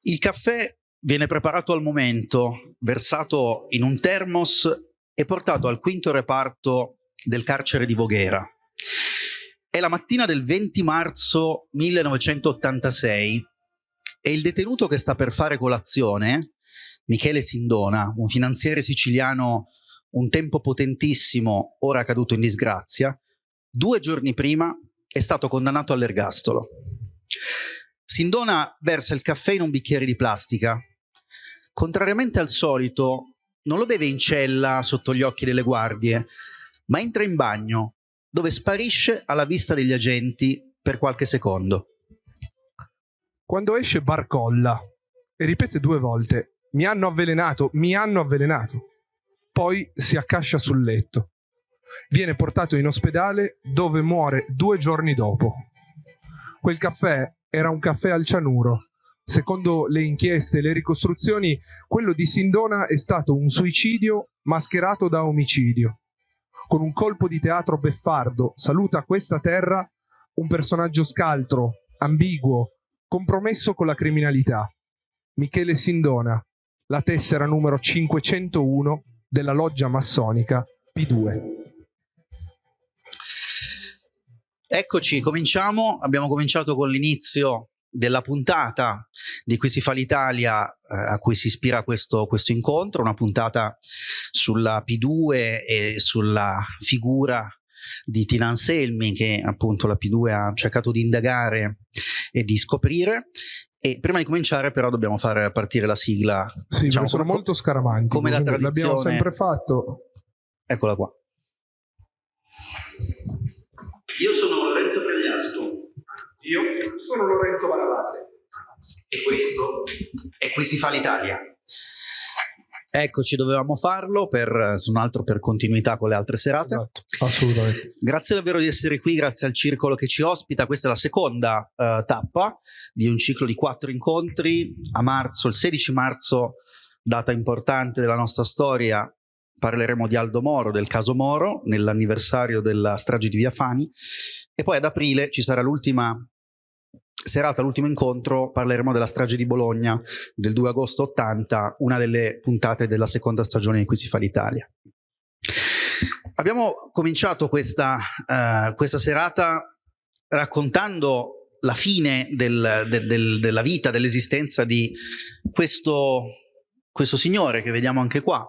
Il caffè viene preparato al momento, versato in un termos e portato al quinto reparto del carcere di Voghera. È la mattina del 20 marzo 1986 e il detenuto che sta per fare colazione, Michele Sindona, un finanziere siciliano un tempo potentissimo, ora caduto in disgrazia, due giorni prima è stato condannato all'ergastolo. Sindona versa il caffè in un bicchiere di plastica. Contrariamente al solito, non lo beve in cella sotto gli occhi delle guardie, ma entra in bagno, dove sparisce alla vista degli agenti per qualche secondo. Quando esce barcolla e ripete due volte mi hanno avvelenato, mi hanno avvelenato. Poi si accascia sul letto. Viene portato in ospedale dove muore due giorni dopo. Quel caffè era un caffè al cianuro. Secondo le inchieste e le ricostruzioni, quello di Sindona è stato un suicidio mascherato da omicidio. Con un colpo di teatro beffardo saluta questa terra un personaggio scaltro, ambiguo, compromesso con la criminalità. Michele Sindona, la tessera numero 501 della loggia massonica P2. Eccoci, cominciamo. Abbiamo cominciato con l'inizio della puntata di Qui si fa l'Italia eh, a cui si ispira questo, questo, incontro, una puntata sulla P2 e sulla figura di Tina Anselmi che appunto la P2 ha cercato di indagare e di scoprire. E prima di cominciare però dobbiamo fare partire la sigla sì, diciamo, sono come, molto scaramanti come la tradizione l'abbiamo sempre fatto. Eccola qua io sono Lorenzo Pregliasco. Io sono Lorenzo Baravate. E questo è Qui si fa l'Italia. Eccoci, dovevamo farlo per, se non altro per continuità con le altre serate. Esatto, assolutamente. Grazie davvero di essere qui, grazie al circolo che ci ospita. Questa è la seconda uh, tappa di un ciclo di quattro incontri. A marzo, il 16 marzo, data importante della nostra storia, parleremo di Aldo Moro, del caso Moro, nell'anniversario della strage di Via Fani e poi ad aprile ci sarà l'ultima serata, l'ultimo incontro, parleremo della strage di Bologna del 2 agosto 80, una delle puntate della seconda stagione in cui si fa l'Italia. Abbiamo cominciato questa, uh, questa serata raccontando la fine del, del, del, della vita, dell'esistenza di questo, questo signore che vediamo anche qua,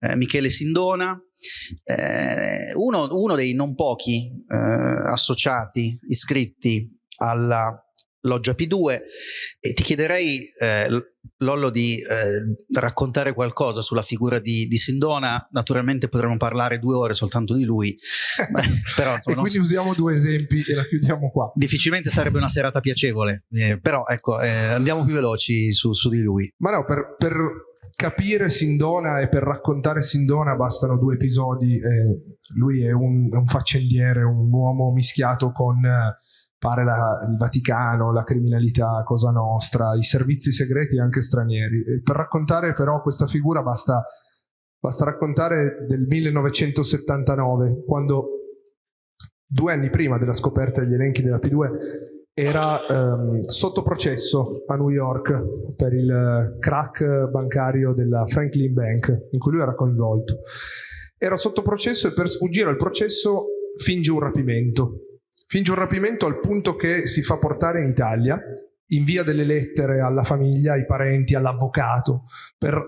eh, Michele Sindona, eh, uno, uno, dei non pochi eh, associati iscritti alla Loggia P2 e ti chiederei eh, Lollo di eh, raccontare qualcosa sulla figura di, di, Sindona, naturalmente potremmo parlare due ore soltanto di lui, però insomma, e quindi so... usiamo due esempi e la chiudiamo qua. Difficilmente sarebbe una serata piacevole, però ecco, andiamo più veloci su, su, di lui. Ma no, per, per capire Sindona e per raccontare Sindona bastano due episodi. Eh, lui è un, un, faccendiere, un uomo mischiato con pare la, il Vaticano, la criminalità, Cosa Nostra, i servizi segreti anche stranieri. E per raccontare però questa figura basta, basta raccontare del 1979, quando due anni prima della scoperta degli elenchi della P2 era ehm, sotto processo a New York per il crack bancario della Franklin Bank in cui lui era coinvolto. Era sotto processo e per sfuggire al processo finge un rapimento. Finge un rapimento al punto che si fa portare in Italia, invia delle lettere alla famiglia, ai parenti, all'avvocato per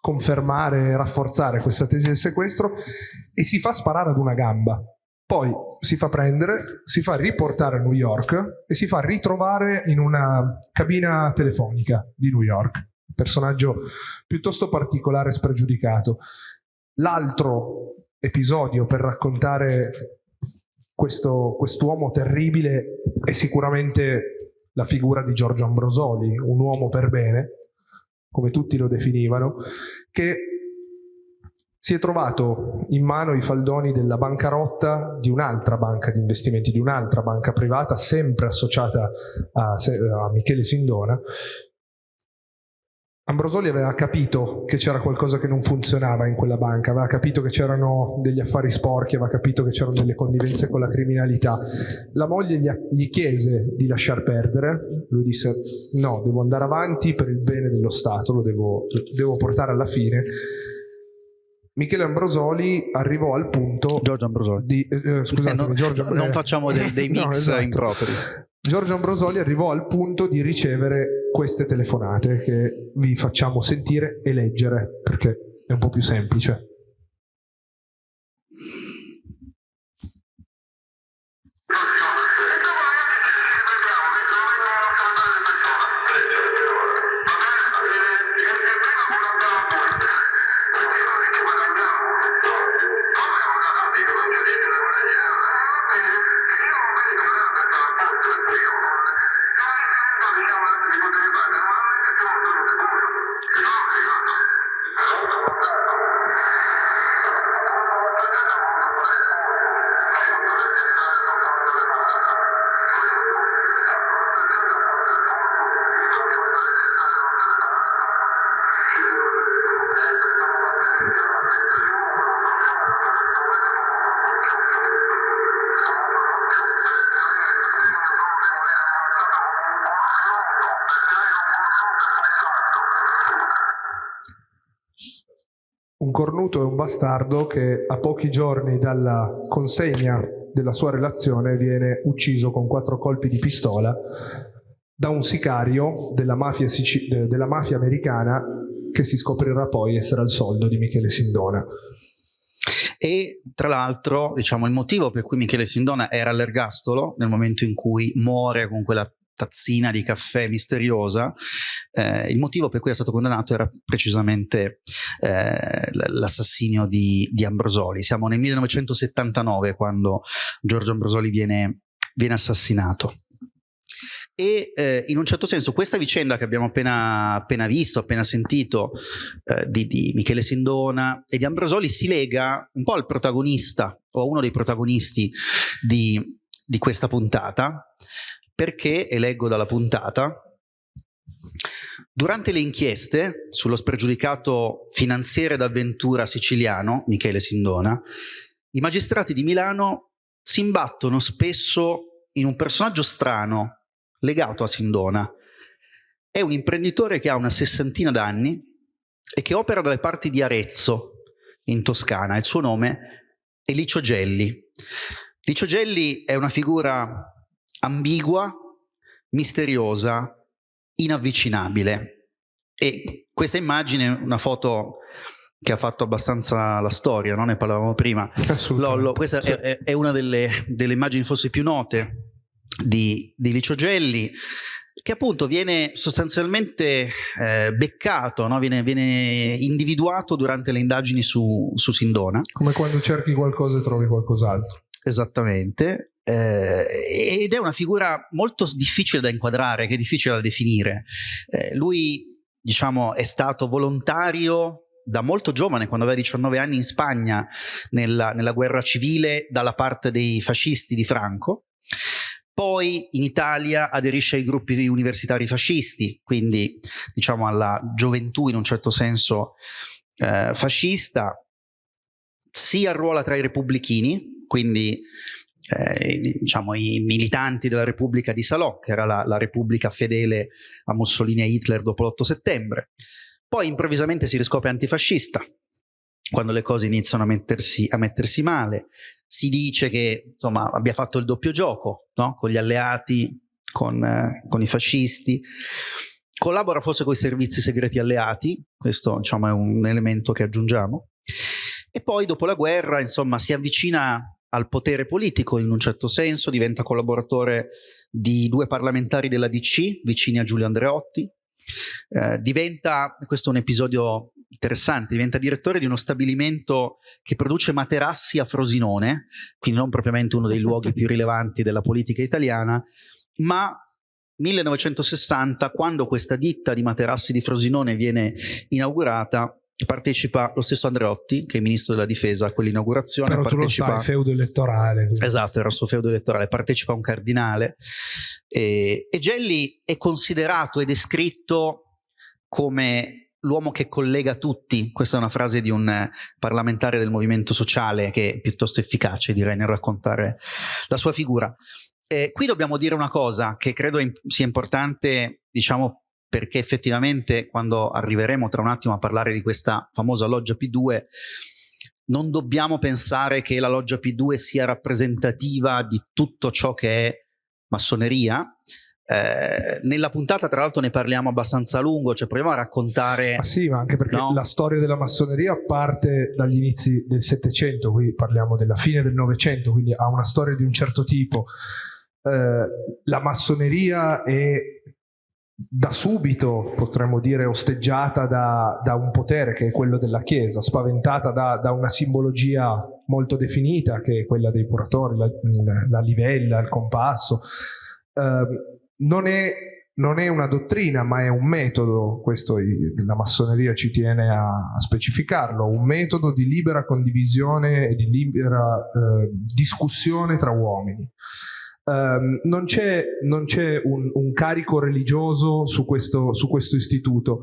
confermare e rafforzare questa tesi del sequestro e si fa sparare ad una gamba poi si fa prendere, si fa riportare a New York e si fa ritrovare in una cabina telefonica di New York. Personaggio piuttosto particolare e spregiudicato. L'altro episodio per raccontare questo quest'uomo terribile è sicuramente la figura di Giorgio Ambrosoli, un uomo per bene, come tutti lo definivano, che si è trovato in mano i faldoni della bancarotta di un'altra banca di investimenti, di un'altra banca privata, sempre associata a, a Michele Sindona, Ambrosoli aveva capito che c'era qualcosa che non funzionava in quella banca, aveva capito che c'erano degli affari sporchi, aveva capito che c'erano delle connivenze con la criminalità. La moglie gli, chiese di lasciar perdere, lui disse no, devo andare avanti per il bene dello Stato, lo devo, devo portare alla fine. Michele Ambrosoli arrivò al punto Giorgio Ambrosoli di eh, eh scusate, eh, no, Giorgio, non facciamo dei, dei mix no, esatto. impropri Giorgio Ambrosoli arrivò al punto di ricevere queste telefonate che vi facciamo sentire e leggere perché è un po' più semplice. Un cornuto e un bastardo che a pochi giorni dalla consegna della sua relazione viene ucciso con quattro colpi di pistola da un sicario della mafia, della mafia americana che si scoprirà poi essere al soldo di Michele Sindona. E tra l'altro, diciamo, il motivo per cui Michele Sindona era all'ergastolo nel momento in cui muore con quella tazzina di caffè misteriosa, eh, il motivo per cui è stato condannato era precisamente eh, l'assassinio di, di, Ambrosoli. Siamo nel 1979 quando Giorgio Ambrosoli viene, viene assassinato. E eh, in un certo senso questa vicenda che abbiamo appena, appena visto, appena sentito eh, di, di, Michele Sindona e di Ambrosoli si lega un po' al protagonista o a uno dei protagonisti di, di questa puntata perché, e leggo dalla puntata, durante le inchieste sullo spregiudicato finanziere d'avventura siciliano, Michele Sindona, i magistrati di Milano si imbattono spesso in un personaggio strano legato a Sindona. È un imprenditore che ha una sessantina d'anni e che opera dalle parti di Arezzo, in Toscana. Il suo nome è Licio Gelli. Licio Gelli è una figura ambigua, misteriosa, inavvicinabile. E questa immagine una foto che ha fatto abbastanza la storia, no? ne parlavamo prima. Lollo, questa sì. è, è, una delle, delle, immagini forse più note di, di Licio Gelli, che appunto viene sostanzialmente eh, beccato, no? viene, viene, individuato durante le indagini su, su Sindona. Come quando cerchi qualcosa e trovi qualcos'altro. Esattamente, eh, ed è una figura molto difficile da inquadrare, che è difficile da definire. Eh, lui, diciamo, è stato volontario da molto giovane, quando aveva 19 anni, in Spagna, nella, nella guerra civile, dalla parte dei fascisti di Franco. Poi in Italia aderisce ai gruppi universitari fascisti, quindi diciamo alla gioventù in un certo senso eh, fascista, si arruola tra i repubblichini, quindi eh, diciamo, i militanti della Repubblica di Salò, che era la, la Repubblica fedele a Mussolini e Hitler dopo l'8 settembre. Poi improvvisamente si riscopre antifascista, quando le cose iniziano a mettersi, a mettersi male. Si dice che insomma, abbia fatto il doppio gioco no? con gli alleati, con, eh, con, i fascisti. Collabora forse con i servizi segreti alleati, questo diciamo, è un elemento che aggiungiamo. E poi dopo la guerra insomma, si avvicina al potere politico in un certo senso, diventa collaboratore di due parlamentari della DC vicini a Giulio Andreotti, eh, diventa, questo è un episodio interessante, diventa direttore di uno stabilimento che produce materassi a Frosinone, quindi non propriamente uno dei luoghi più rilevanti della politica italiana, ma 1960, quando questa ditta di materassi di Frosinone viene inaugurata, partecipa lo stesso Andreotti, che è ministro della difesa a quell'inaugurazione. Però partecipa... tu lo sai, feudo elettorale. Quindi. Esatto, era il suo feudo elettorale, partecipa un cardinale. E, e Gelli è considerato e descritto come l'uomo che collega tutti, questa è una frase di un parlamentare del movimento sociale che è piuttosto efficace direi nel raccontare la sua figura. Eh, qui dobbiamo dire una cosa che credo sia importante, diciamo, perché effettivamente quando arriveremo tra un attimo a parlare di questa famosa loggia P2 non dobbiamo pensare che la loggia P2 sia rappresentativa di tutto ciò che è massoneria. Eh, nella puntata tra l'altro ne parliamo abbastanza a lungo, cioè proviamo a raccontare... Ah sì, ma anche perché no? la storia della massoneria parte dagli inizi del Settecento, qui parliamo della fine del Novecento, quindi ha una storia di un certo tipo. Eh, la massoneria è da subito, potremmo dire, osteggiata da, da, un potere che è quello della Chiesa, spaventata da, da, una simbologia molto definita che è quella dei curatori, la, la livella, il compasso. Eh, non, è, non, è, una dottrina, ma è un metodo, questo la massoneria ci tiene a, a specificarlo, un metodo di libera condivisione e di libera eh, discussione tra uomini. Um, non c'è, un, un, carico religioso su questo, su questo istituto,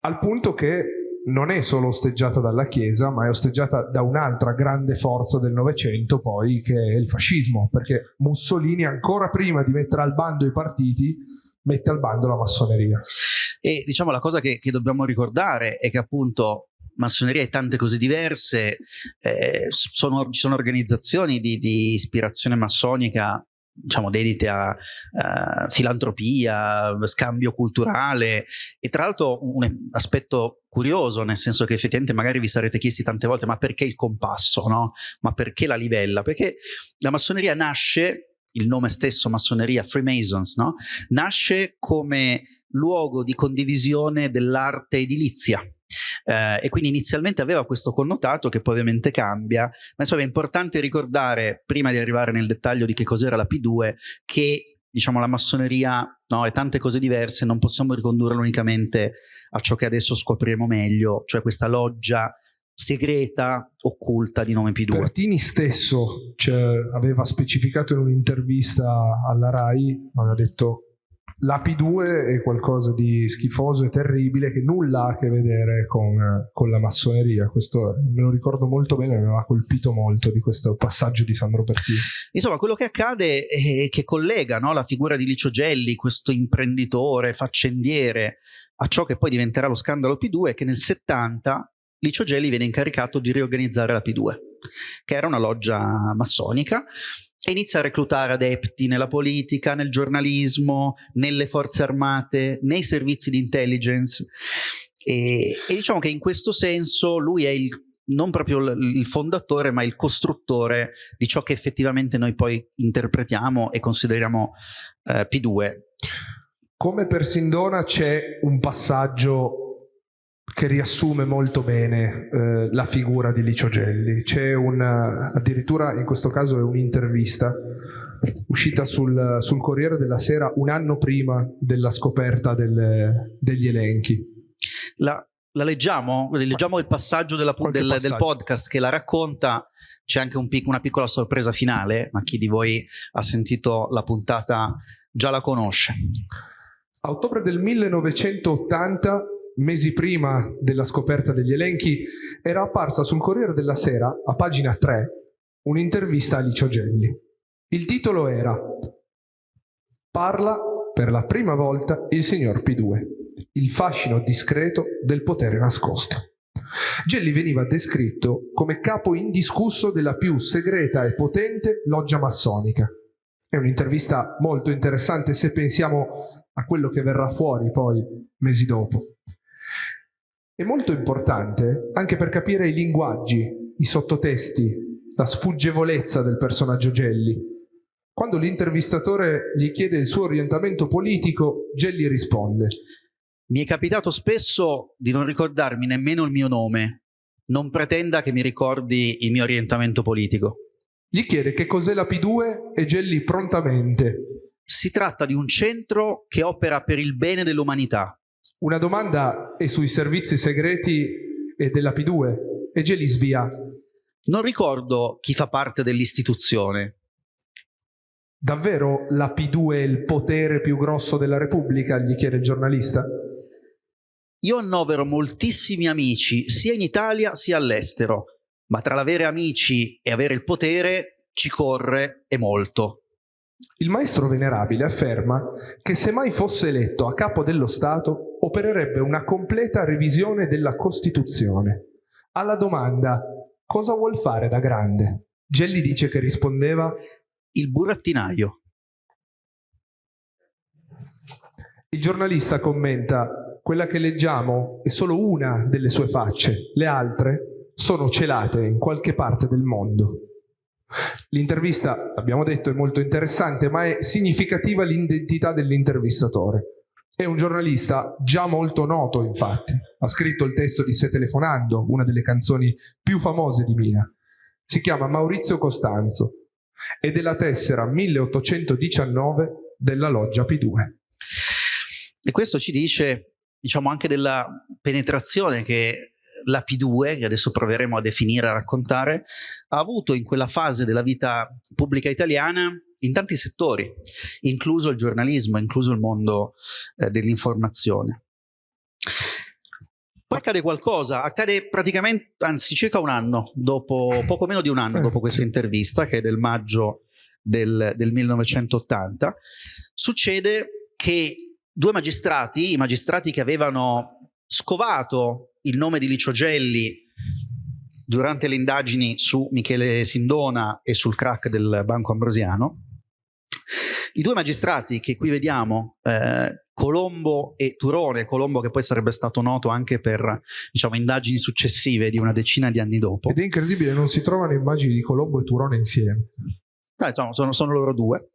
al punto che non è solo osteggiata dalla Chiesa, ma è osteggiata da un'altra grande forza del Novecento, poi, che è il fascismo, perché Mussolini, ancora prima di mettere al bando i partiti, mette al bando la massoneria. E diciamo la cosa che, che dobbiamo ricordare è che appunto massoneria e tante cose diverse, eh, sono, ci sono organizzazioni di, di ispirazione massonica diciamo dedite a uh, filantropia, scambio culturale e tra l'altro un aspetto curioso nel senso che effettivamente magari vi sarete chiesti tante volte ma perché il compasso, no? Ma perché la livella? Perché la massoneria nasce, il nome stesso massoneria, Freemasons, no? Nasce come luogo di condivisione dell'arte edilizia eh, e quindi inizialmente aveva questo connotato che poi ovviamente cambia, ma insomma è importante ricordare, prima di arrivare nel dettaglio di che cos'era la P2, che diciamo la massoneria no, e tante cose diverse non possiamo ricondurlo unicamente a ciò che adesso scopriremo meglio, cioè questa loggia segreta, occulta di nome P2. Pertini stesso cioè, aveva specificato in un'intervista alla RAI, aveva detto la P2 è qualcosa di schifoso e terribile che nulla ha a che vedere con, con, la massoneria. Questo me lo ricordo molto bene, mi aveva colpito molto di questo passaggio di Sandro Pertini. Insomma, quello che accade è che collega no, la figura di Licio Gelli, questo imprenditore, faccendiere, a ciò che poi diventerà lo scandalo P2, è che nel 70 Licio Gelli viene incaricato di riorganizzare la P2, che era una loggia massonica e inizia a reclutare adepti nella politica, nel giornalismo, nelle forze armate, nei servizi di intelligence e, e diciamo che in questo senso lui è il, non proprio il fondatore ma il costruttore di ciò che effettivamente noi poi interpretiamo e consideriamo eh, P2. Come per Sindona c'è un passaggio che riassume molto bene eh, la figura di Licio Gelli. C'è una, addirittura in questo caso è un'intervista uscita sul, sul, Corriere della Sera un anno prima della scoperta delle, degli elenchi. La, la leggiamo? Leggiamo il passaggio del, passaggio. del, podcast che la racconta. C'è anche un pic, una piccola sorpresa finale, ma chi di voi ha sentito la puntata già la conosce. A ottobre del 1980 mesi prima della scoperta degli elenchi, era apparsa sul Corriere della Sera, a pagina 3, un'intervista a Licio Gelli. Il titolo era Parla per la prima volta il signor P2, il fascino discreto del potere nascosto. Gelli veniva descritto come capo indiscusso della più segreta e potente loggia massonica. È un'intervista molto interessante se pensiamo a quello che verrà fuori poi mesi dopo. È molto importante anche per capire i linguaggi, i sottotesti, la sfuggevolezza del personaggio Gelli. Quando l'intervistatore gli chiede il suo orientamento politico, Gelli risponde Mi è capitato spesso di non ricordarmi nemmeno il mio nome. Non pretenda che mi ricordi il mio orientamento politico. Gli chiede che cos'è la P2 e Gelli prontamente. Si tratta di un centro che opera per il bene dell'umanità una domanda è sui servizi segreti e della P2 e Geli svia. Non ricordo chi fa parte dell'istituzione. Davvero la P2 è il potere più grosso della Repubblica? gli chiede il giornalista. Io annovero moltissimi amici sia in Italia sia all'estero, ma tra l'avere amici e avere il potere ci corre e molto. Il maestro venerabile afferma che se mai fosse eletto a capo dello Stato opererebbe una completa revisione della Costituzione. Alla domanda cosa vuol fare da grande? Gelli dice che rispondeva il burattinaio. Il giornalista commenta quella che leggiamo è solo una delle sue facce, le altre sono celate in qualche parte del mondo. L'intervista, abbiamo detto, è molto interessante, ma è significativa l'identità dell'intervistatore. È un giornalista già molto noto, infatti. Ha scritto il testo di Se telefonando, una delle canzoni più famose di Mina. Si chiama Maurizio Costanzo ed è la tessera 1819 della loggia P2. E questo ci dice, diciamo, anche della penetrazione che la P2, che adesso proveremo a definire, a raccontare, ha avuto in quella fase della vita pubblica italiana in tanti settori, incluso il giornalismo, incluso il mondo eh, dell'informazione. Poi accade qualcosa, accade praticamente, anzi circa un anno, dopo, poco meno di un anno dopo questa intervista, che è del maggio del, del 1980, succede che due magistrati, i magistrati che avevano scovato il nome di Licio Gelli durante le indagini su Michele Sindona e sul crack del Banco Ambrosiano, i due magistrati che qui vediamo, eh, Colombo e Turone, Colombo che poi sarebbe stato noto anche per diciamo, indagini successive di una decina di anni dopo. Ed è incredibile, non si trovano immagini di Colombo e Turone insieme. No, insomma, sono, sono loro due.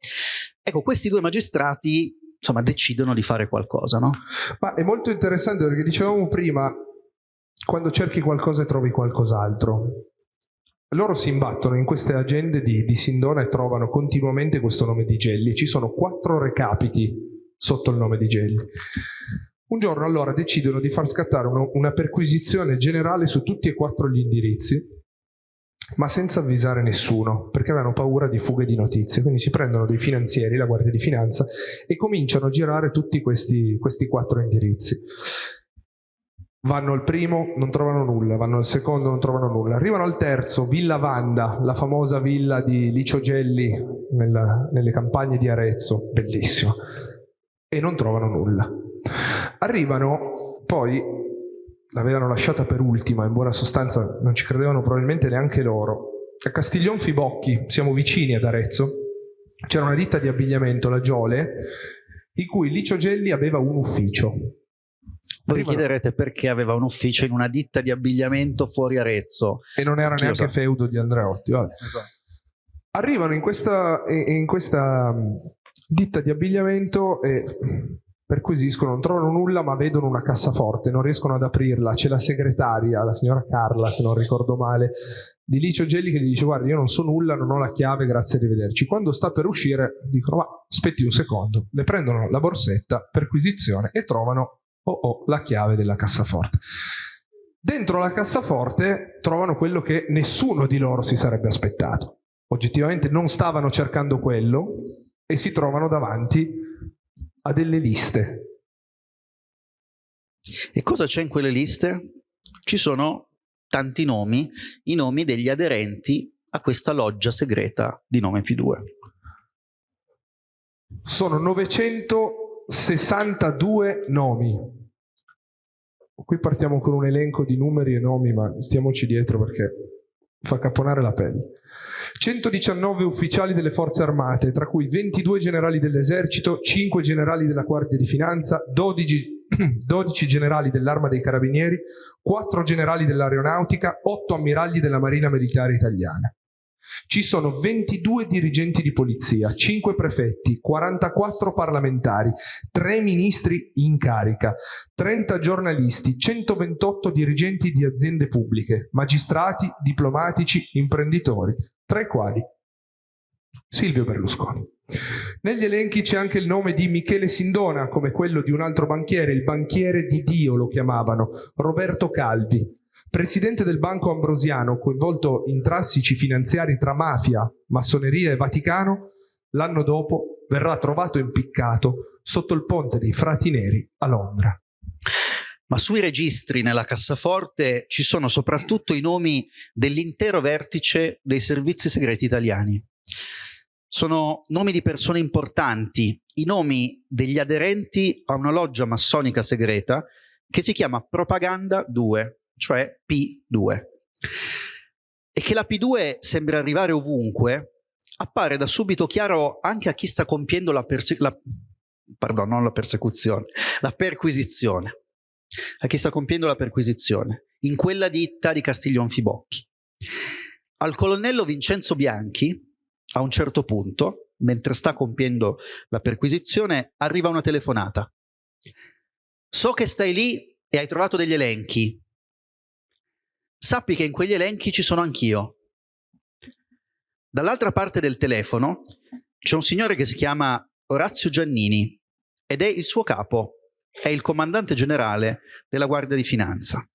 Ecco, questi due magistrati insomma, decidono di fare qualcosa, no? Ma è molto interessante perché dicevamo prima, quando cerchi qualcosa e trovi qualcos'altro. Loro si imbattono in queste agende di, di Sindona e trovano continuamente questo nome di Gelli. Ci sono quattro recapiti sotto il nome di Gelli. Un giorno allora decidono di far scattare uno, una perquisizione generale su tutti e quattro gli indirizzi ma senza avvisare nessuno, perché avevano paura di fughe di notizie. Quindi si prendono dei finanzieri, la Guardia di Finanza, e cominciano a girare tutti questi, questi quattro indirizzi. Vanno al primo, non trovano nulla, vanno al secondo, non trovano nulla. Arrivano al terzo, Villa Vanda, la famosa villa di Licio Gelli nella, nelle campagne di Arezzo, bellissimo, e non trovano nulla. Arrivano poi l'avevano lasciata per ultima, in buona sostanza non ci credevano probabilmente neanche loro. A Castiglion Fibocchi, siamo vicini ad Arezzo, c'era una ditta di abbigliamento, la Giole, in cui Licio Gelli aveva un ufficio. Voi vi chiederete perché aveva un ufficio in una ditta di abbigliamento fuori Arezzo. E non era Chi neanche feudo di Andreotti. Esatto. Arrivano in questa, in questa ditta di abbigliamento e perquisiscono, non trovano nulla ma vedono una cassaforte, non riescono ad aprirla, c'è la segretaria, la signora Carla se non ricordo male, di Licio Gelli che gli dice guarda io non so nulla, non ho la chiave, grazie, arrivederci. Quando sta per uscire dicono ma aspetti un secondo, le prendono la borsetta, perquisizione e trovano oh oh la chiave della cassaforte. Dentro la cassaforte trovano quello che nessuno di loro si sarebbe aspettato. Oggettivamente non stavano cercando quello e si trovano davanti a delle liste. E cosa c'è in quelle liste? Ci sono tanti nomi, i nomi degli aderenti a questa loggia segreta di nome P2. Sono 962 nomi. Qui partiamo con un elenco di numeri e nomi, ma stiamoci dietro perché fa caponare la pelle. 119 ufficiali delle forze armate, tra cui 22 generali dell'esercito, 5 generali della Guardia di Finanza, 12, 12 generali dell'Arma dei Carabinieri, 4 generali dell'Aeronautica, 8 ammiragli della Marina Militare Italiana. Ci sono 22 dirigenti di polizia, 5 prefetti, 44 parlamentari, 3 ministri in carica, 30 giornalisti, 128 dirigenti di aziende pubbliche, magistrati, diplomatici, imprenditori, tra i quali Silvio Berlusconi. Negli elenchi c'è anche il nome di Michele Sindona, come quello di un altro banchiere, il banchiere di Dio lo chiamavano, Roberto Calvi, presidente del Banco Ambrosiano, coinvolto in trassici finanziari tra mafia, massoneria e Vaticano, l'anno dopo verrà trovato impiccato sotto il ponte dei Frati Neri a Londra. ma sui registri nella cassaforte ci sono soprattutto i nomi dell'intero vertice dei servizi segreti italiani. Sono nomi di persone importanti, i nomi degli aderenti a una loggia massonica segreta che si chiama Propaganda 2, cioè P2. E che la P2 sembra arrivare ovunque, appare da subito chiaro anche a chi sta compiendo la, la, pardon, non la persecuzione, la perquisizione. A chi sta compiendo la perquisizione, in quella ditta di Castiglion Fibocchi. Al colonnello Vincenzo Bianchi, a un certo punto, mentre sta compiendo la perquisizione, arriva una telefonata. So che stai lì e hai trovato degli elenchi. Sappi che in quegli elenchi ci sono anch'io. Dall'altra parte del telefono c'è un signore che si chiama Orazio Giannini ed è il suo capo, è il comandante generale della Guardia di Finanza.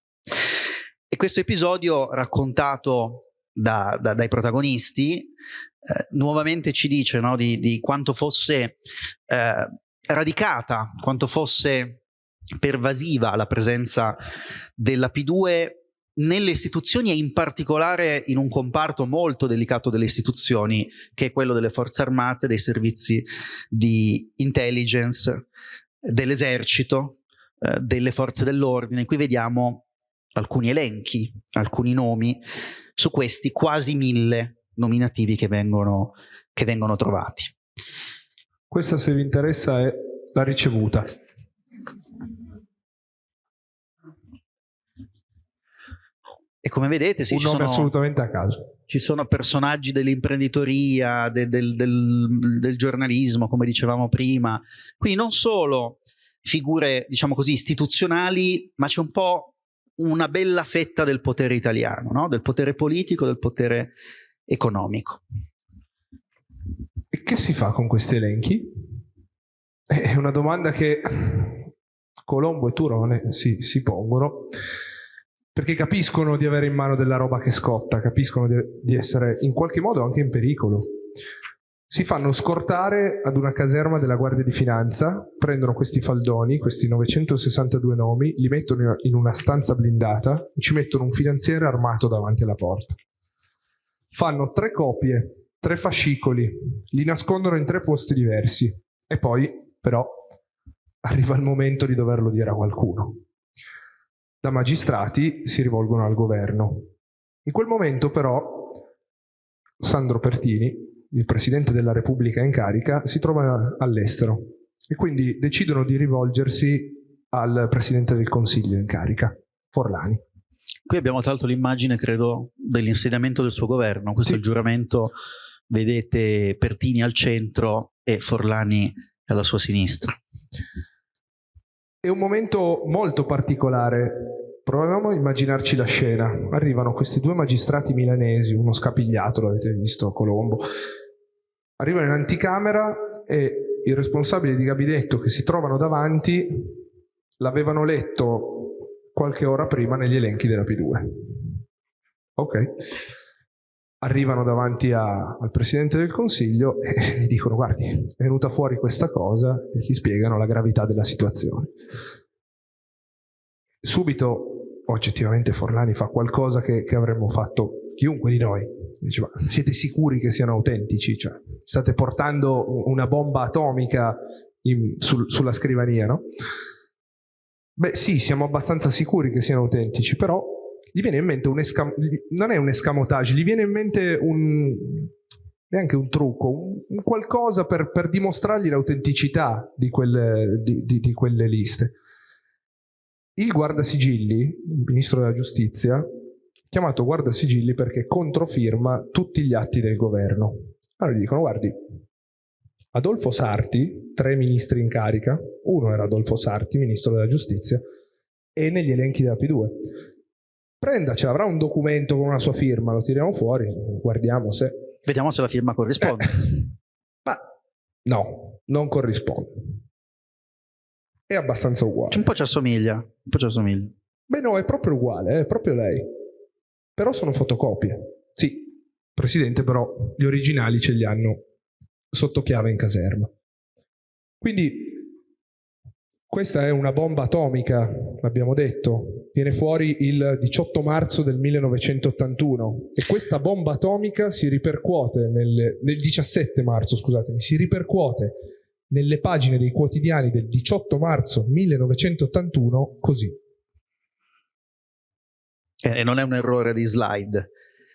E questo episodio raccontato da, da, dai protagonisti eh, nuovamente ci dice no, di, di, quanto fosse eh, radicata, quanto fosse pervasiva la presenza della P2 nelle istituzioni e in particolare in un comparto molto delicato delle istituzioni che è quello delle forze armate, dei servizi di intelligence, dell'esercito, eh, delle forze dell'ordine. Qui vediamo alcuni elenchi, alcuni nomi su questi quasi mille nominativi che vengono, che vengono trovati. Questa se vi interessa è la ricevuta. E come vedete, sì, un ci nome sono, assolutamente a caso. Ci sono personaggi dell'imprenditoria, de, del, del, del, giornalismo, come dicevamo prima. Quindi non solo figure, diciamo così, istituzionali, ma c'è un po' una bella fetta del potere italiano, no? del potere politico, del potere economico. E che si fa con questi elenchi? È una domanda che Colombo e Turone si, si pongono perché capiscono di avere in mano della roba che scotta, capiscono di, essere in qualche modo anche in pericolo. Si fanno scortare ad una caserma della Guardia di Finanza, prendono questi faldoni, questi 962 nomi, li mettono in una stanza blindata e ci mettono un finanziere armato davanti alla porta. Fanno tre copie, tre fascicoli, li nascondono in tre posti diversi e poi, però, arriva il momento di doverlo dire a qualcuno da magistrati si rivolgono al governo. In quel momento però Sandro Pertini, il Presidente della Repubblica in carica, si trova all'estero e quindi decidono di rivolgersi al Presidente del Consiglio in carica, Forlani. Qui abbiamo tra l'altro l'immagine, credo, dell'insediamento del suo governo. Questo sì. è il giuramento, vedete Pertini al centro e Forlani alla sua sinistra. È un momento molto particolare. Proviamo a immaginarci la scena. Arrivano questi due magistrati milanesi, uno scapigliato, l'avete visto, Colombo. Arrivano in anticamera e i responsabili di gabinetto che si trovano davanti l'avevano letto qualche ora prima negli elenchi della P2. Ok arrivano davanti a, al Presidente del Consiglio e gli dicono guardi, è venuta fuori questa cosa e gli spiegano la gravità della situazione. Subito, oggettivamente, Forlani fa qualcosa che, che avremmo fatto chiunque di noi. Dice, siete sicuri che siano autentici? Cioè, state portando una bomba atomica in, sul, sulla scrivania, no? Beh sì, siamo abbastanza sicuri che siano autentici, però gli viene in mente un escam- non è un escamotage, gli viene in mente un neanche un trucco, un, qualcosa per, per, dimostrargli l'autenticità di di, di, di quelle liste. Il guardasigilli, il ministro della giustizia, chiamato guardasigilli perché controfirma tutti gli atti del governo. Allora gli dicono, guardi, Adolfo Sarti, tre ministri in carica, uno era Adolfo Sarti, ministro della giustizia, e negli elenchi della P2 prendaci, avrà un documento con una sua firma, lo tiriamo fuori, guardiamo se... Vediamo se la firma corrisponde. Eh, ma no, non corrisponde. È abbastanza uguale. Un po' ci assomiglia, un po' ci assomiglia. Beh no, è proprio uguale, è proprio lei. Però sono fotocopie. Sì, presidente, però gli originali ce li hanno sotto chiave in caserma. Quindi Questa è una bomba atomica, l'abbiamo detto, viene fuori il 18 marzo del 1981 e questa bomba atomica si ripercuote nel, nel 17 marzo, scusatemi, si ripercuote nelle pagine dei quotidiani del 18 marzo 1981 così. E non è un errore di slide.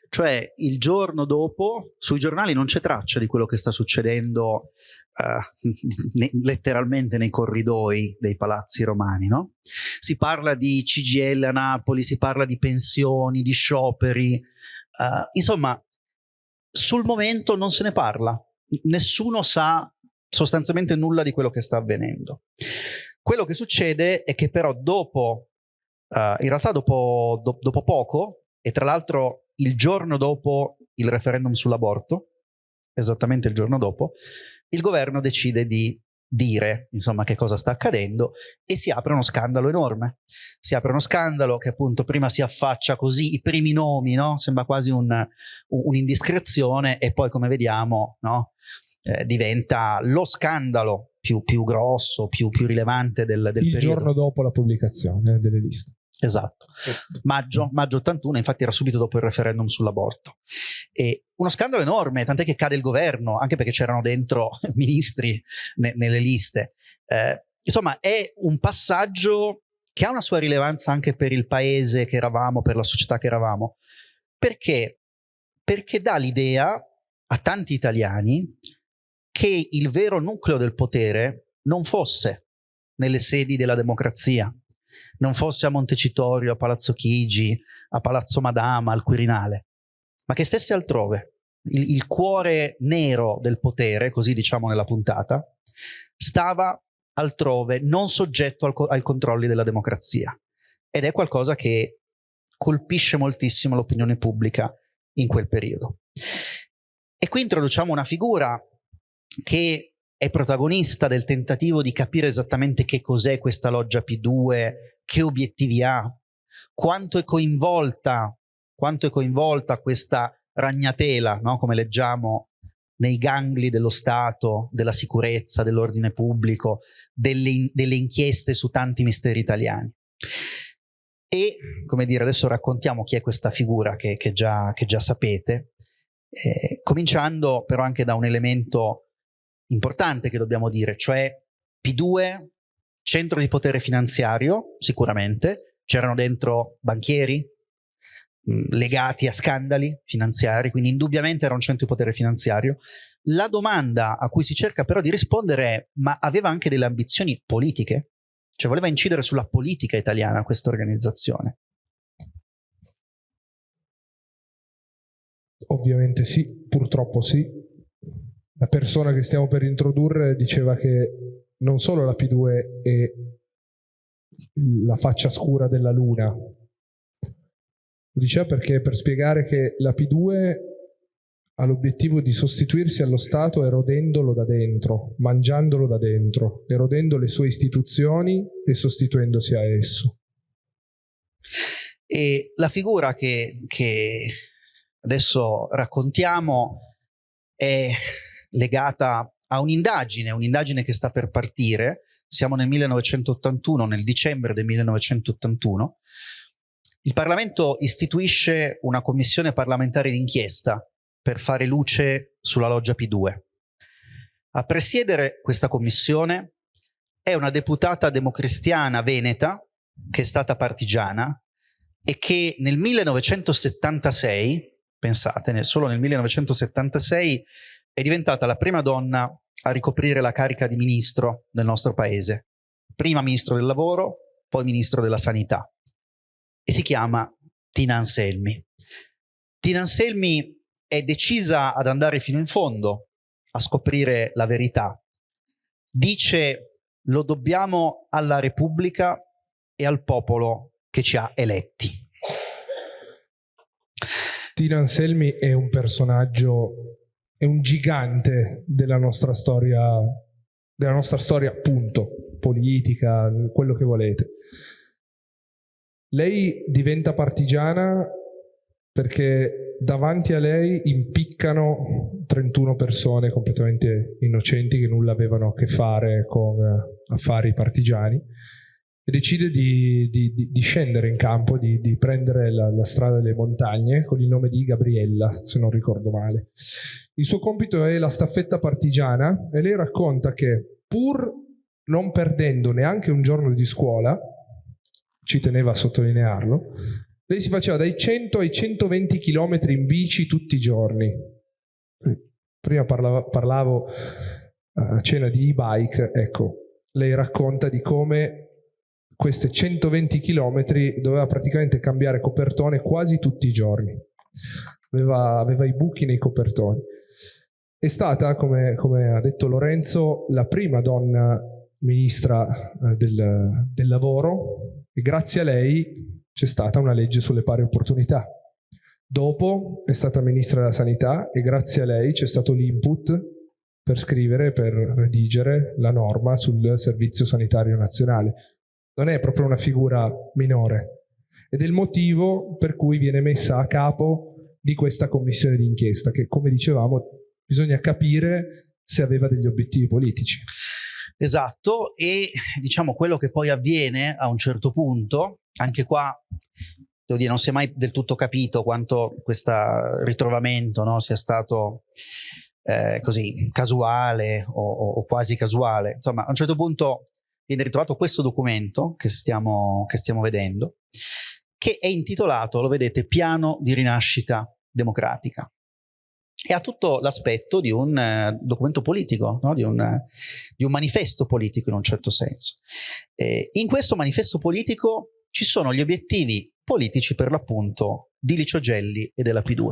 Cioè il giorno dopo sui giornali non c'è traccia di quello che sta succedendo uh, ne, letteralmente nei corridoi dei palazzi romani. No? Si parla di CGL a Napoli, si parla di pensioni, di scioperi. Uh, insomma, sul momento non se ne parla. Nessuno sa sostanzialmente nulla di quello che sta avvenendo. Quello che succede è che però dopo, uh, in realtà dopo, do, dopo poco, e tra l'altro il giorno dopo il referendum sull'aborto, esattamente il giorno dopo, il governo decide di dire insomma che cosa sta accadendo e si apre uno scandalo enorme si apre uno scandalo che appunto prima si affaccia così i primi nomi no? sembra quasi un'indiscrezione un e poi come vediamo no? eh, diventa lo scandalo più, più grosso più, più rilevante del, del il periodo. giorno dopo la pubblicazione delle liste Esatto, maggio, maggio 81, infatti era subito dopo il referendum sull'aborto. E uno scandalo enorme, tant'è che cade il governo, anche perché c'erano dentro ministri ne, nelle liste. Eh, insomma, è un passaggio che ha una sua rilevanza anche per il paese che eravamo, per la società che eravamo. Perché? Perché dà l'idea a tanti italiani che il vero nucleo del potere non fosse nelle sedi della democrazia, non fosse a Montecitorio, a Palazzo Chigi, a Palazzo Madama, al Quirinale, ma che stesse altrove. Il, il cuore nero del potere, così diciamo nella puntata, stava altrove, non soggetto al, ai controlli della democrazia. Ed è qualcosa che colpisce moltissimo l'opinione pubblica in quel periodo. E qui introduciamo una figura che è protagonista del tentativo di capire esattamente che cos'è questa loggia P2, che obiettivi ha, quanto è coinvolta, quanto è coinvolta questa ragnatela, no? come leggiamo nei gangli dello Stato, della sicurezza, dell'ordine pubblico, delle, delle inchieste su tanti misteri italiani. E, come dire, adesso raccontiamo chi è questa figura che, che, già, che già, sapete, eh, cominciando però anche da un elemento importante che dobbiamo dire, cioè P2, centro di potere finanziario, sicuramente, c'erano dentro banchieri mh, legati a scandali finanziari, quindi indubbiamente era un centro di potere finanziario. La domanda a cui si cerca però di rispondere è, ma aveva anche delle ambizioni politiche? Cioè voleva incidere sulla politica italiana questa organizzazione? Ovviamente sì, purtroppo sì la persona che stiamo per introdurre diceva che non solo la P2 è la faccia scura della Luna, lo diceva perché per spiegare che la P2 ha l'obiettivo di sostituirsi allo Stato erodendolo da dentro, mangiandolo da dentro, erodendo le sue istituzioni e sostituendosi a esso. E la figura che, che adesso raccontiamo è legata a un'indagine, un'indagine che sta per partire, siamo nel 1981, nel dicembre del 1981, il Parlamento istituisce una commissione parlamentare d'inchiesta per fare luce sulla loggia P2. A presiedere questa commissione è una deputata democristiana veneta, che è stata partigiana, e che nel 1976, pensate, solo nel 1976 è diventata la prima donna a ricoprire la carica di ministro nel nostro paese. Prima ministro del lavoro, poi ministro della sanità. E si chiama Tina Anselmi. Tina Anselmi è decisa ad andare fino in fondo a scoprire la verità. Dice lo dobbiamo alla Repubblica e al popolo che ci ha eletti. Tina Anselmi è un personaggio è un gigante della nostra storia, della nostra storia, punto, politica, quello che volete. Lei diventa partigiana perché davanti a lei impiccano 31 persone completamente innocenti che nulla avevano a che fare con eh, affari partigiani e decide di, di, di scendere in campo, di, di prendere la, la, strada delle montagne con il nome di Gabriella, se non ricordo male. Il suo compito è la staffetta partigiana e lei racconta che pur non perdendo neanche un giorno di scuola, ci teneva a sottolinearlo, lei si faceva dai 100 ai 120 km in bici tutti i giorni. Prima parlavo, parlavo a cena di e-bike, ecco, lei racconta di come queste 120 km doveva praticamente cambiare copertone quasi tutti i giorni. Aveva, aveva i buchi nei copertoni. È stata, come, come, ha detto Lorenzo, la prima donna ministra eh, del, del lavoro e grazie a lei c'è stata una legge sulle pari opportunità. Dopo è stata ministra della sanità e grazie a lei c'è stato l'input per scrivere, per redigere la norma sul servizio sanitario nazionale. Non è proprio una figura minore ed è il motivo per cui viene messa a capo di questa commissione d'inchiesta che, come dicevamo, bisogna capire se aveva degli obiettivi politici. Esatto, e diciamo quello che poi avviene a un certo punto, anche qua devo dire non si è mai del tutto capito quanto questo ritrovamento no, sia stato eh, così casuale o, o, o, quasi casuale. Insomma, a un certo punto viene ritrovato questo documento che stiamo, che stiamo vedendo, che è intitolato, lo vedete, Piano di rinascita democratica e ha tutto l'aspetto di un uh, documento politico, no? di, un, di, un, manifesto politico in un certo senso. Eh, in questo manifesto politico ci sono gli obiettivi politici per l'appunto di Licio Gelli e della P2.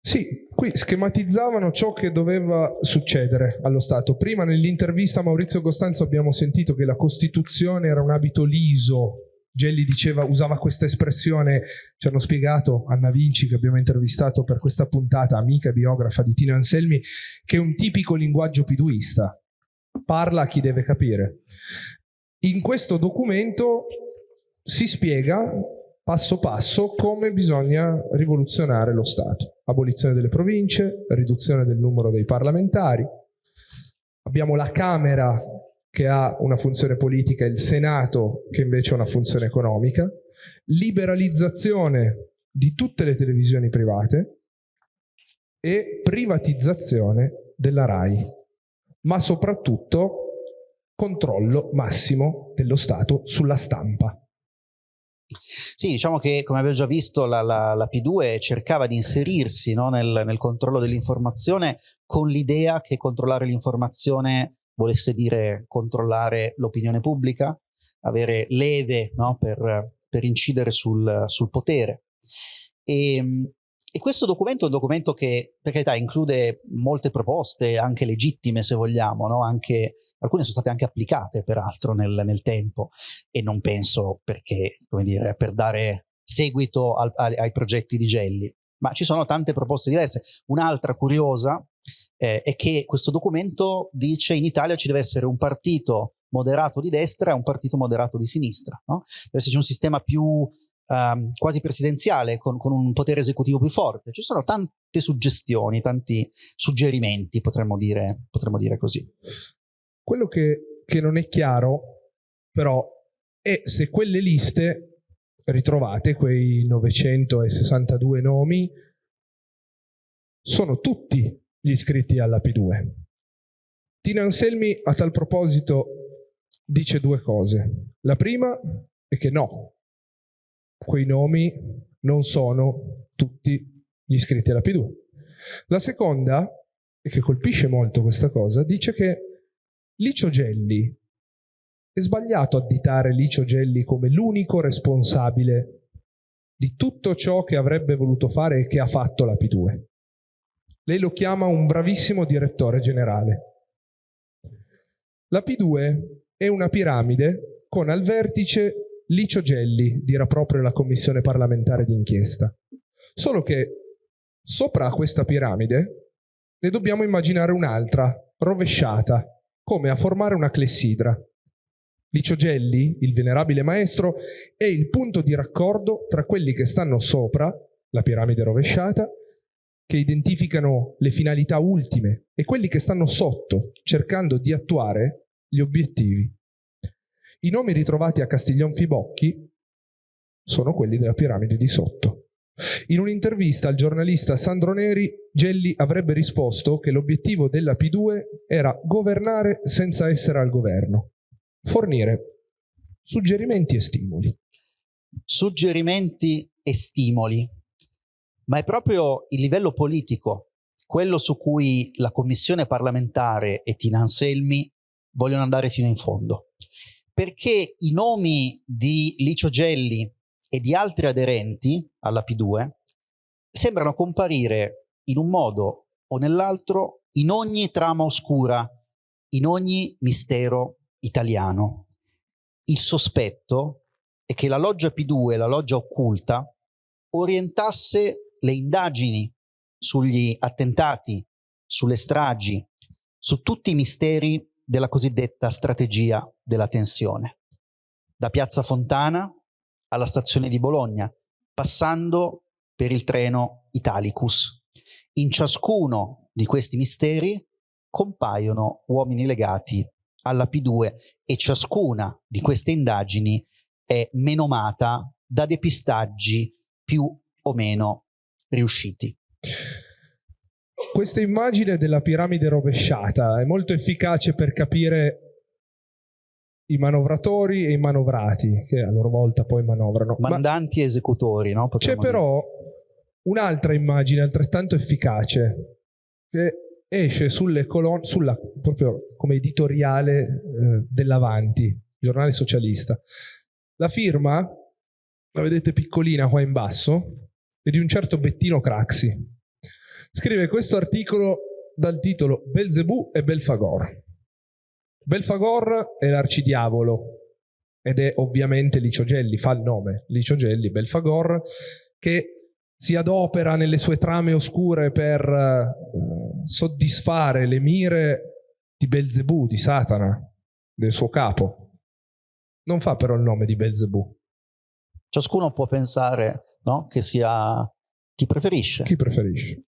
Sì, qui schematizzavano ciò che doveva succedere allo Stato. Prima nell'intervista a Maurizio Costanzo abbiamo sentito che la Costituzione era un abito liso Gelli diceva, usava questa espressione, ci hanno spiegato Anna Vinci che abbiamo intervistato per questa puntata, amica e biografa di Tino Anselmi, che è un tipico linguaggio piduista, parla a chi deve capire. In questo documento si spiega passo passo come bisogna rivoluzionare lo Stato. Abolizione delle province, riduzione del numero dei parlamentari. Abbiamo la Camera che ha una funzione politica, il Senato che invece ha una funzione economica, liberalizzazione di tutte le televisioni private e privatizzazione della RAI, ma soprattutto controllo massimo dello Stato sulla stampa. Sì, diciamo che come abbiamo già visto la, la, la P2 cercava di inserirsi no, nel, nel controllo dell'informazione con l'idea che controllare l'informazione volesse dire controllare l'opinione pubblica, avere leve no, per, per, incidere sul, sul potere. E, e, questo documento è un documento che, per carità, include molte proposte, anche legittime se vogliamo, no? anche, alcune sono state anche applicate peraltro nel, nel tempo e non penso perché, come dire, per dare seguito al, ai, ai progetti di Gelli, ma ci sono tante proposte diverse. Un'altra curiosa eh, è che questo documento dice in Italia ci deve essere un partito moderato di destra e un partito moderato di sinistra. No? Deve esserci un sistema più um, quasi presidenziale, con, con, un potere esecutivo più forte. Ci sono tante suggestioni, tanti suggerimenti, potremmo dire, potremmo dire così. Quello che, che non è chiaro, però, è se quelle liste ritrovate, quei 962 nomi, sono tutti gli iscritti alla P2. Tina Anselmi a tal proposito dice due cose. La prima è che no, quei nomi non sono tutti gli iscritti alla P2. La seconda, e che colpisce molto questa cosa, dice che Licio Gelli è sbagliato additare Licio Gelli come l'unico responsabile di tutto ciò che avrebbe voluto fare e che ha fatto la P2. Lei lo chiama un bravissimo direttore generale. La P2 è una piramide con al vertice Licio Gelli, dirà proprio la commissione parlamentare d'inchiesta. Solo che sopra questa piramide ne dobbiamo immaginare un'altra, rovesciata, come a formare una clessidra. Licio Gelli, il venerabile maestro, è il punto di raccordo tra quelli che stanno sopra, la piramide rovesciata, che identificano le finalità ultime e quelli che stanno sotto, cercando di attuare gli obiettivi. I nomi ritrovati a Castiglion Fibocchi sono quelli della piramide di sotto. In un'intervista al giornalista Sandro Neri, Gelli avrebbe risposto che l'obiettivo della P2 era governare senza essere al governo, fornire suggerimenti e stimoli. Suggerimenti e stimoli, ma è proprio il livello politico, quello su cui la commissione parlamentare e Tina Anselmi vogliono andare fino in fondo. Perché i nomi di Licio Gelli e di altri aderenti alla P2 sembrano comparire in un modo o nell'altro in ogni trama oscura, in ogni mistero italiano. Il sospetto è che la loggia P2, la loggia occulta, orientasse le indagini sugli attentati, sulle stragi, su tutti i misteri della cosiddetta strategia della tensione. Da Piazza Fontana alla stazione di Bologna, passando per il treno Italicus. In ciascuno di questi misteri compaiono uomini legati alla P2 e ciascuna di queste indagini è menomata da depistaggi più o meno riusciti. Questa immagine della piramide rovesciata è molto efficace per capire i manovratori e i manovrati, che a loro volta poi manovrano. Mandanti Ma e esecutori, no? C'è però un'altra immagine altrettanto efficace che esce sulle colonne, sulla, proprio come editoriale eh, dell'Avanti, giornale socialista. La firma, la vedete piccolina qua in basso, è di un certo Bettino Craxi. Scrive questo articolo dal titolo Belzebù e Belfagor. Belfagor è l'arcidiavolo ed è ovviamente Licio Gelli, fa il nome, Licio Gelli, Belfagor, che si adopera nelle sue trame oscure per uh, soddisfare le mire di Belzebù, di Satana, del suo capo. Non fa però il nome di Belzebù. Ciascuno può pensare no, che sia chi preferisce. Chi preferisce.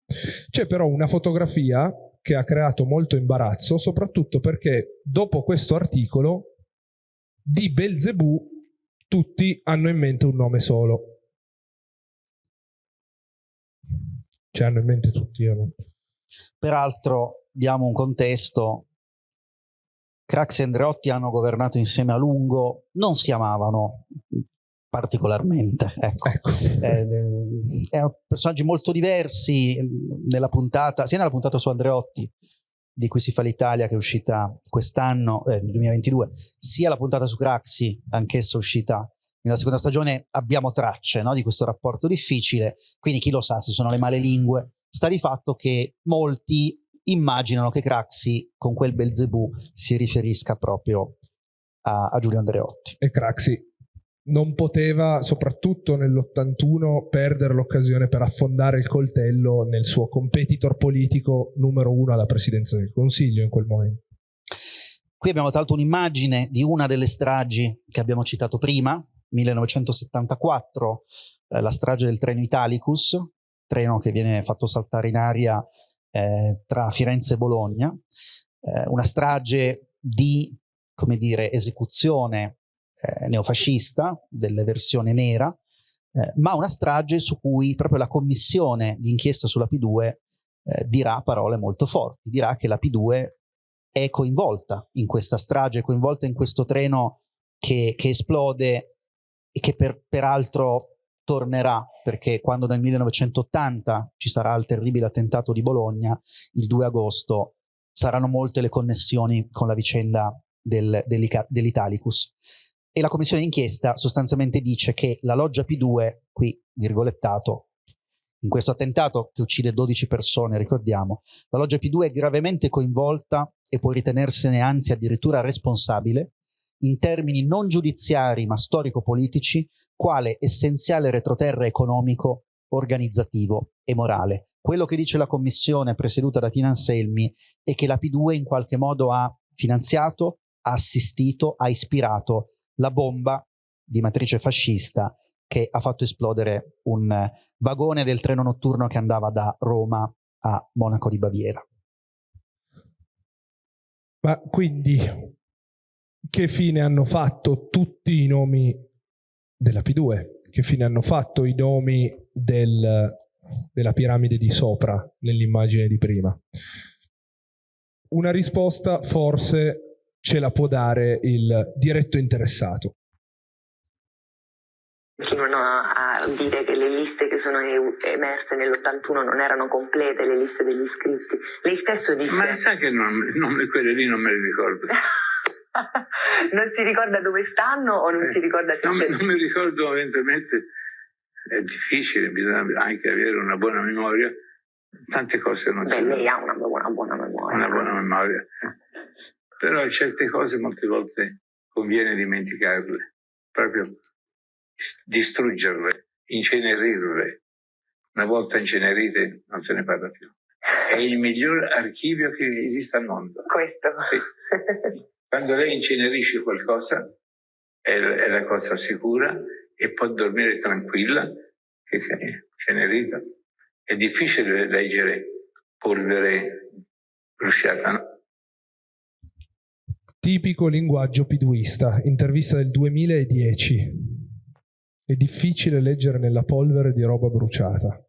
C'è però una fotografia che ha creato molto imbarazzo, soprattutto perché dopo questo articolo di Belzebù tutti hanno in mente un nome solo. Ci hanno in mente tutti. Io Peraltro diamo un contesto. Craxi e Andreotti hanno governato insieme a lungo, non si amavano, particolarmente. Ecco. ecco. Eh, erano personaggi molto diversi nella puntata, sia nella puntata su Andreotti, di cui si fa l'Italia, che è uscita quest'anno, eh, nel 2022, sia la puntata su Craxi, anch'essa uscita nella seconda stagione, abbiamo tracce no, di questo rapporto difficile, quindi chi lo sa se sono le male lingue. Sta di fatto che molti immaginano che Craxi con quel Belzebù si riferisca proprio a, a Giulio Andreotti. E Craxi non poteva, soprattutto nell'81, perdere l'occasione per affondare il coltello nel suo competitor politico numero uno alla presidenza del Consiglio in quel momento. Qui abbiamo tra l'altro un'immagine di una delle stragi che abbiamo citato prima, 1974, eh, la strage del treno Italicus, treno che viene fatto saltare in aria eh, tra Firenze e Bologna, eh, una strage di, come dire, esecuzione eh, neofascista, della versione nera, eh, ma una strage su cui proprio la commissione d'inchiesta sulla P2 eh, dirà parole molto forti, dirà che la P2 è coinvolta in questa strage, è coinvolta in questo treno che, che esplode e che per, peraltro tornerà perché quando nel 1980 ci sarà il terribile attentato di Bologna, il 2 agosto saranno molte le connessioni con la vicenda del, dell'Italicus e la commissione d'inchiesta sostanzialmente dice che la loggia P2, qui virgolettato, in questo attentato che uccide 12 persone, ricordiamo, la loggia P2 è gravemente coinvolta e può ritenersene anzi addirittura responsabile in termini non giudiziari ma storico-politici, quale essenziale retroterra economico, organizzativo e morale. Quello che dice la commissione presieduta da Tina Anselmi è che la P2 in qualche modo ha finanziato, ha assistito, ha ispirato la bomba di matrice fascista che ha fatto esplodere un vagone del treno notturno che andava da Roma a Monaco di Baviera. Ma quindi che fine hanno fatto tutti i nomi della P2? Che fine hanno fatto i nomi del, della piramide di sopra nell'immagine di prima? Una risposta forse ce la può dare il diretto interessato continuano a dire che le liste che sono emerse nell'81 non erano complete, le liste degli iscritti. Lei stesso disse... Ma sai che non, non, quelle lì non me le ricordo. non si ricorda dove stanno o non eh, si ricorda se non, c'è... Non mi ricordo eventualmente, è difficile, bisogna anche avere una buona memoria. Tante cose non Beh, si... lei ha una buona, buona memoria. Una buona memoria. Però certe cose molte volte conviene dimenticarle. Proprio distruggerle, incenerirle. Una volta incenerite non se ne parla più. È il miglior archivio che esista al mondo. Questo. Sì. Quando lei incenerisce qualcosa è, è, la cosa sicura e può dormire tranquilla che si è incenerita. È difficile leggere polvere bruciata, no? Tipico linguaggio piduista, intervista del 2010. È difficile leggere nella polvere di roba bruciata.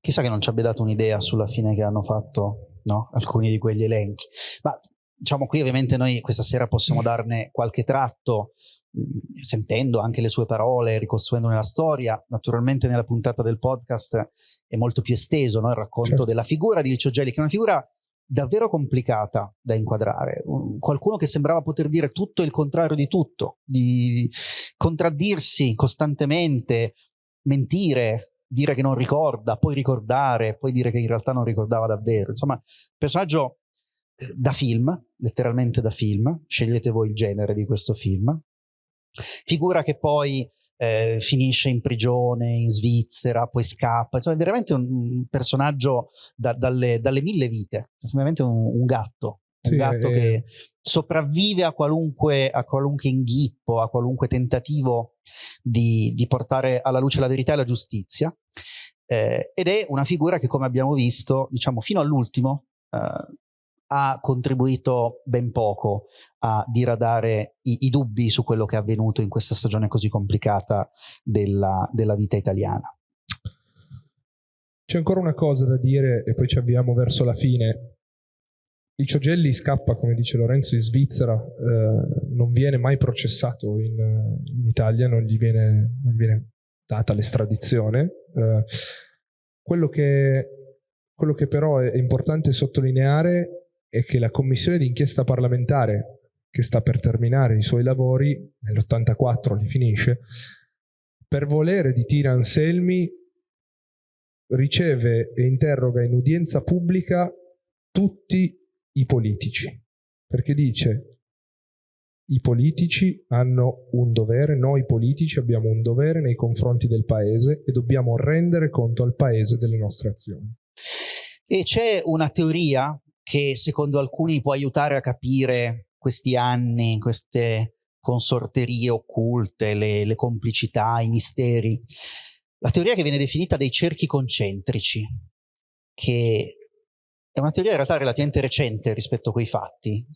Chissà che non ci abbia dato un'idea sulla fine che hanno fatto no? alcuni di quegli elenchi. Ma diciamo qui ovviamente noi questa sera possiamo darne qualche tratto, sentendo anche le sue parole, ricostruendone la storia. Naturalmente nella puntata del podcast è molto più esteso no? il racconto certo. della figura di Licio Gelli, che è una figura davvero complicata da inquadrare. Un, qualcuno che sembrava poter dire tutto il contrario di tutto, di contraddirsi costantemente, mentire, dire che non ricorda, poi ricordare, poi dire che in realtà non ricordava davvero. Insomma, personaggio eh, da film, letteralmente da film, scegliete voi il genere di questo film. Figura che poi eh, finisce in prigione in Svizzera, poi scappa, insomma è veramente un, personaggio da, dalle, dalle, mille vite, è veramente un, un gatto, un sì, gatto eh, che sopravvive a qualunque, a qualunque, inghippo, a qualunque tentativo di, di, portare alla luce la verità e la giustizia. Eh, ed è una figura che, come abbiamo visto, diciamo, fino all'ultimo eh, ha contribuito ben poco a diradare i, i, dubbi su quello che è avvenuto in questa stagione così complicata della, della vita italiana. C'è ancora una cosa da dire e poi ci avviamo verso la fine. Licio Gelli scappa, come dice Lorenzo, in Svizzera, eh, non viene mai processato in, in Italia, non gli, viene, non gli, viene, data l'estradizione. Eh, quello, che, quello che però è importante sottolineare è che la commissione d'inchiesta parlamentare che sta per terminare i suoi lavori, nell'84 li finisce, per volere di Tina Anselmi riceve e interroga in udienza pubblica tutti i politici, perché dice i politici hanno un dovere, noi politici abbiamo un dovere nei confronti del paese e dobbiamo rendere conto al paese delle nostre azioni. E c'è una teoria che secondo alcuni può aiutare a capire questi anni, queste consorterie occulte, le, le complicità, i misteri. La teoria che viene definita dei cerchi concentrici, che è una teoria in realtà relativamente recente rispetto a quei fatti.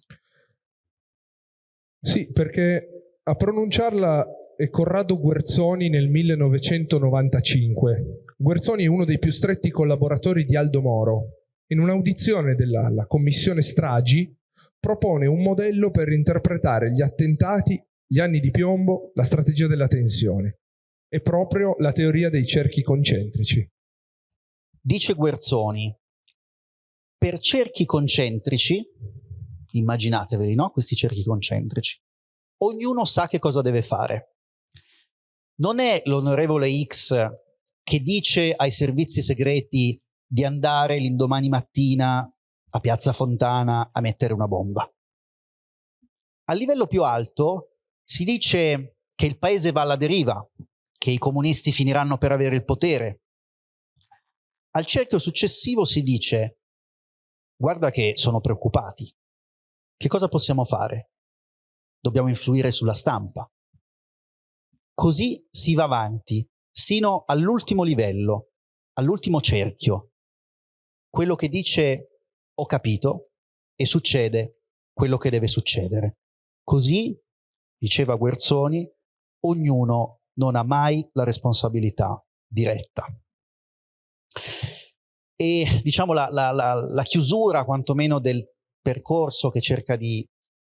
Sì, perché a pronunciarla è Corrado Guerzoni nel 1995. Guerzoni è uno dei più stretti collaboratori di Aldo Moro, in un'audizione della commissione Stragi, propone un modello per interpretare gli attentati, gli anni di piombo, la strategia della tensione. È proprio la teoria dei cerchi concentrici. Dice Guerzoni, per cerchi concentrici, immaginateveli, no? Questi cerchi concentrici, ognuno sa che cosa deve fare. Non è l'onorevole X che dice ai servizi segreti di andare l'indomani mattina a Piazza Fontana a mettere una bomba. A livello più alto si dice che il paese va alla deriva, che i comunisti finiranno per avere il potere. Al cerchio successivo si dice guarda che sono preoccupati. Che cosa possiamo fare? Dobbiamo influire sulla stampa. Così si va avanti, sino all'ultimo livello, all'ultimo cerchio. Quello che dice ho capito e succede quello che deve succedere. Così, diceva Guerzoni, ognuno non ha mai la responsabilità diretta. E diciamo la, la, la, la chiusura quantomeno del percorso che cerca di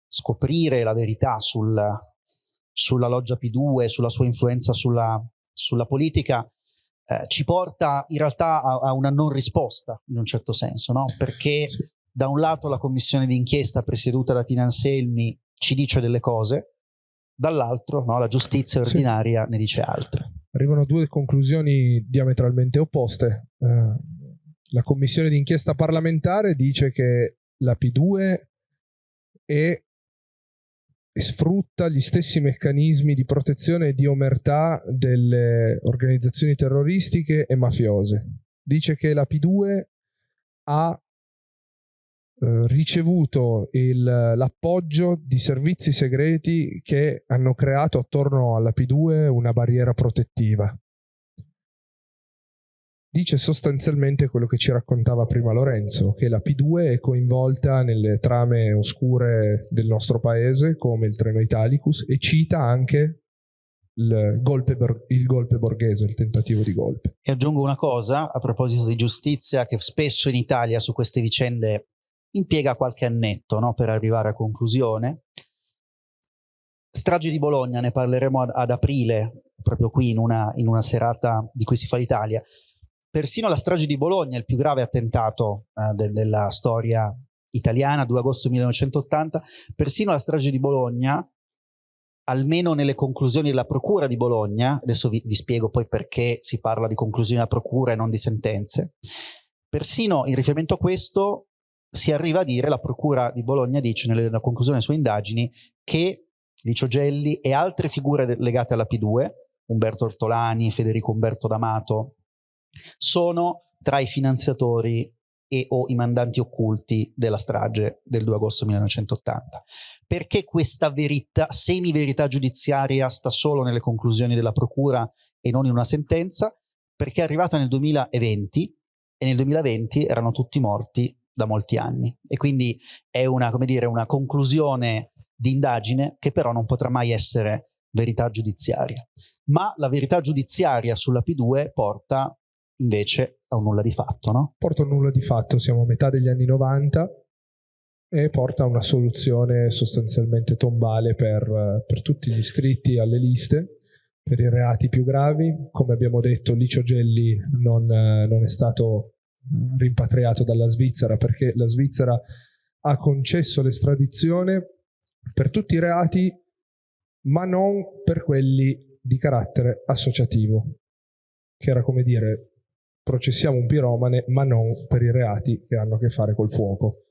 scoprire la verità sul, sulla loggia P2, sulla sua influenza sulla, sulla politica, eh, ci porta in realtà a, a, una non risposta in un certo senso, no? perché sì. da un lato la commissione d'inchiesta presieduta da Tina Anselmi ci dice delle cose, dall'altro no, la giustizia ordinaria sì. ne dice altre. Arrivano due conclusioni diametralmente opposte. Uh, la commissione d'inchiesta parlamentare dice che la P2 è sfrutta gli stessi meccanismi di protezione e di omertà delle organizzazioni terroristiche e mafiose. Dice che la P2 ha eh, ricevuto l'appoggio di servizi segreti che hanno creato attorno alla P2 una barriera protettiva dice sostanzialmente quello che ci raccontava prima Lorenzo, che la P2 è coinvolta nelle trame oscure del nostro paese, come il treno Italicus, e cita anche il golpe, il golpe borghese, il tentativo di golpe. E aggiungo una cosa a proposito di giustizia, che spesso in Italia su queste vicende impiega qualche annetto no, per arrivare a conclusione. Strage di Bologna, ne parleremo ad, ad aprile, proprio qui in una, in una serata di cui si fa l'Italia. Persino la strage di Bologna, il più grave attentato eh, de della storia italiana, 2 agosto 1980, persino la strage di Bologna, almeno nelle conclusioni della procura di Bologna, adesso vi, vi spiego poi perché si parla di conclusioni della procura e non di sentenze, persino in riferimento a questo si arriva a dire, la procura di Bologna dice nella conclusione delle sue indagini, che Licio Gelli e altre figure legate alla P2, Umberto Ortolani, Federico Umberto D'Amato, sono tra i finanziatori e o i mandanti occulti della strage del 2 agosto 1980. Perché questa verità, semi-verità giudiziaria sta solo nelle conclusioni della procura e non in una sentenza? Perché è arrivata nel 2020 e nel 2020 erano tutti morti da molti anni e quindi è una, come dire, una conclusione di indagine che però non potrà mai essere verità giudiziaria. Ma la verità giudiziaria sulla P2 porta invece a un nulla di fatto, no? Porta un nulla di fatto, siamo a metà degli anni 90 e porta a una soluzione sostanzialmente tombale per, per tutti gli iscritti alle liste, per i reati più gravi. Come abbiamo detto, Licio Gelli non, non è stato rimpatriato dalla Svizzera perché la Svizzera ha concesso l'estradizione per tutti i reati, ma non per quelli di carattere associativo, che era come dire processiamo un piromane, ma non per i reati che hanno a che fare col fuoco.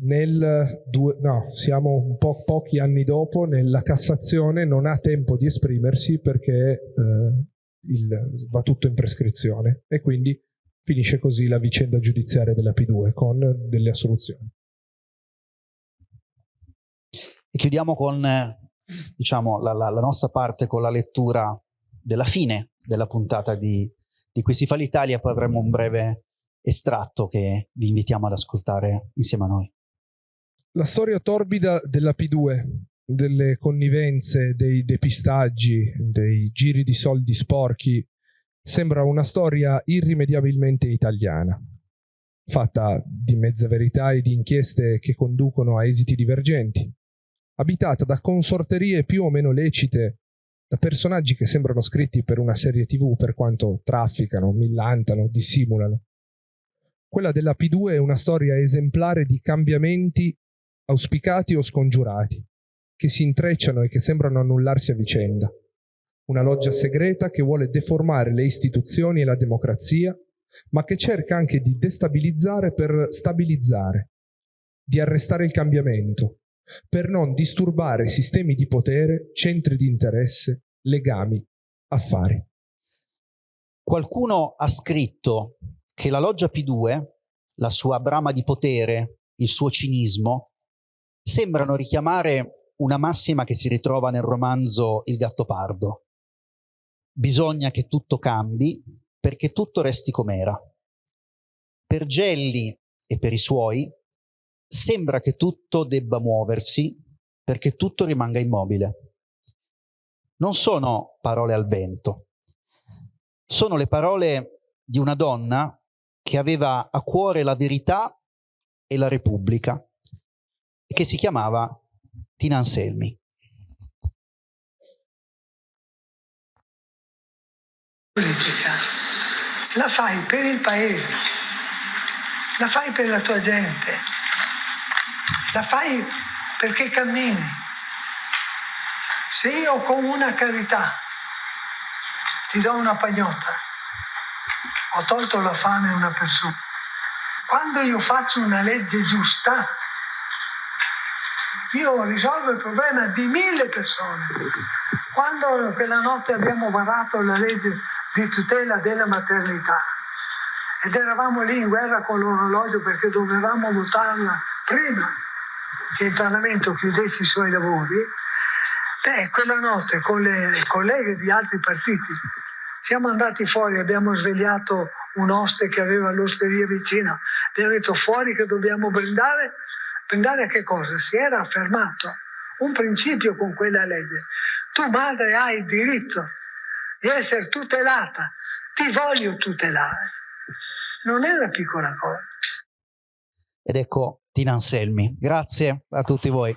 Nel due, no, siamo un po' pochi anni dopo, nella Cassazione non ha tempo di esprimersi perché eh, il, va tutto in prescrizione e quindi finisce così la vicenda giudiziaria della P2 con delle assoluzioni. E chiudiamo con diciamo, la, la, la nostra parte con la lettura della fine della puntata di, di Qui si fa l'Italia, poi avremo un breve estratto che vi invitiamo ad ascoltare insieme a noi. La storia torbida della P2, delle connivenze, dei depistaggi, dei giri di soldi sporchi, sembra una storia irrimediabilmente italiana, fatta di mezza verità e di inchieste che conducono a esiti divergenti, abitata da consorterie più o meno lecite da personaggi che sembrano scritti per una serie tv per quanto trafficano, millantano, dissimulano. Quella della P2 è una storia esemplare di cambiamenti auspicati o scongiurati, che si intrecciano e che sembrano annullarsi a vicenda. Una loggia segreta che vuole deformare le istituzioni e la democrazia, ma che cerca anche di destabilizzare per stabilizzare, di arrestare il cambiamento, per non disturbare sistemi di potere, centri di interesse, legami, affari. Qualcuno ha scritto che la loggia P2, la sua brama di potere, il suo cinismo, sembrano richiamare una massima che si ritrova nel romanzo Il Gattopardo. Bisogna che tutto cambi perché tutto resti com'era. Per Gelli e per i suoi sembra che tutto debba muoversi perché tutto rimanga immobile. Non sono parole al vento, sono le parole di una donna che aveva a cuore la verità e la Repubblica che si chiamava Tina Anselmi. Politica la fai per il paese, la fai per la tua gente, la fai perché cammini. Se io con una carità ti do una pagnotta, ho tolto la fame a una persona. Quando io faccio una legge giusta, io risolvo il problema di mille persone. Quando quella notte abbiamo varato la legge di tutela della maternità ed eravamo lì in guerra con l'orologio perché dovevamo votarla prima che il Parlamento chiudesse i suoi lavori, beh, quella notte con le colleghe di altri partiti siamo andati fuori, abbiamo svegliato un oste che aveva l'osteria vicino, abbiamo detto fuori che dobbiamo brindare, brindare a che cosa? Si era affermato un principio con quella legge. Tu madre hai il diritto di essere tutelata, ti voglio tutelare. Non è una piccola cosa. Ed ecco Tina Anselmi. Grazie a tutti voi.